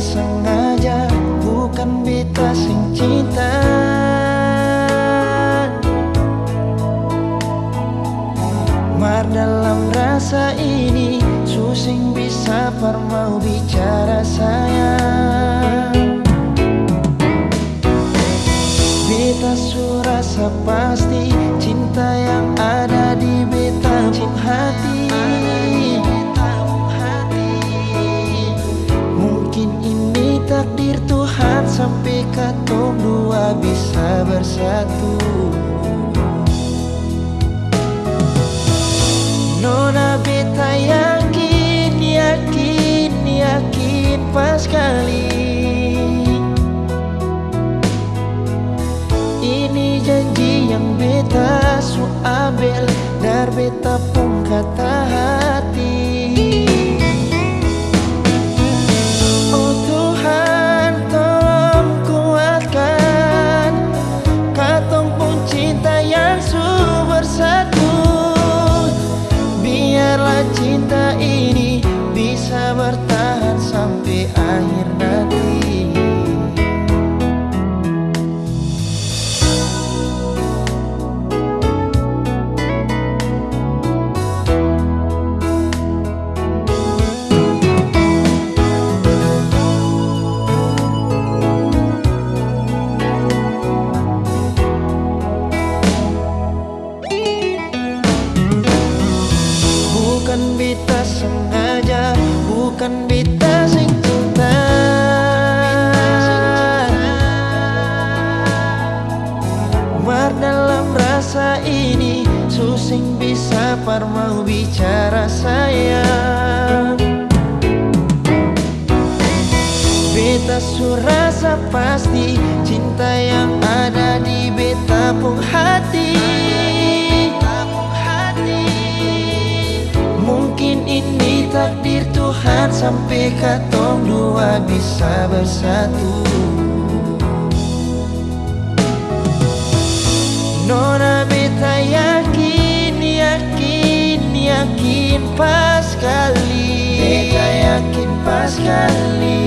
Sengaja Bukan beta sing cinta. Mar dalam rasa ini Susing bisa par mau bicara sayang. Beta surasa pasti Cinta yang ada yakin pas kali Ini janji yang beta su ambil Dar beta pun kata Beta sengaja Bukan beta sing cinta Mar dalam rasa ini Susing bisa par mau bicara sayang. Beta surasa pasti Sampai katong dua bisa bersatu. Nona beta yakin, yakin, yakin pas kali Beta yakin pas kali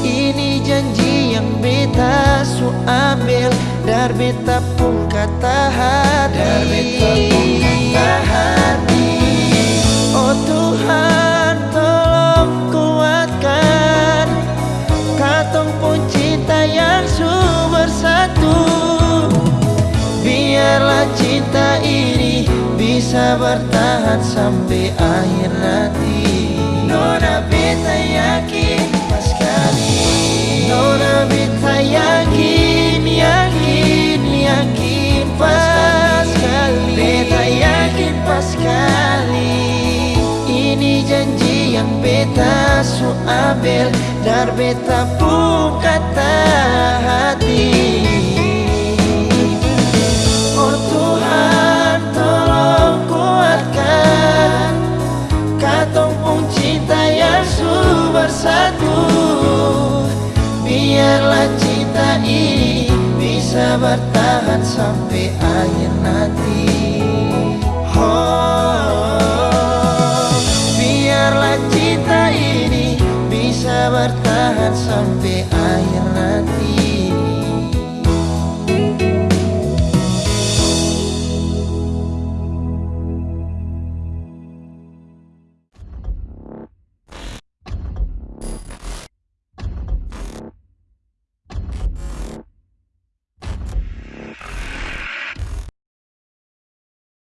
Ini janji yang beta su ambil. Dar beta pun kata hati. Dar beta pun bisa bertahan sampai akhir nanti Nona beta yakin pas kali Nona beta yakin, yakin, yakin pas kali Beta yakin pas kali Ini janji yang beta su ambil. Dar beta pun bersatu Biarlah cinta ini bisa bertahan sampai akhir nanti. Oh, biarlah cinta ini bisa bertahan sampai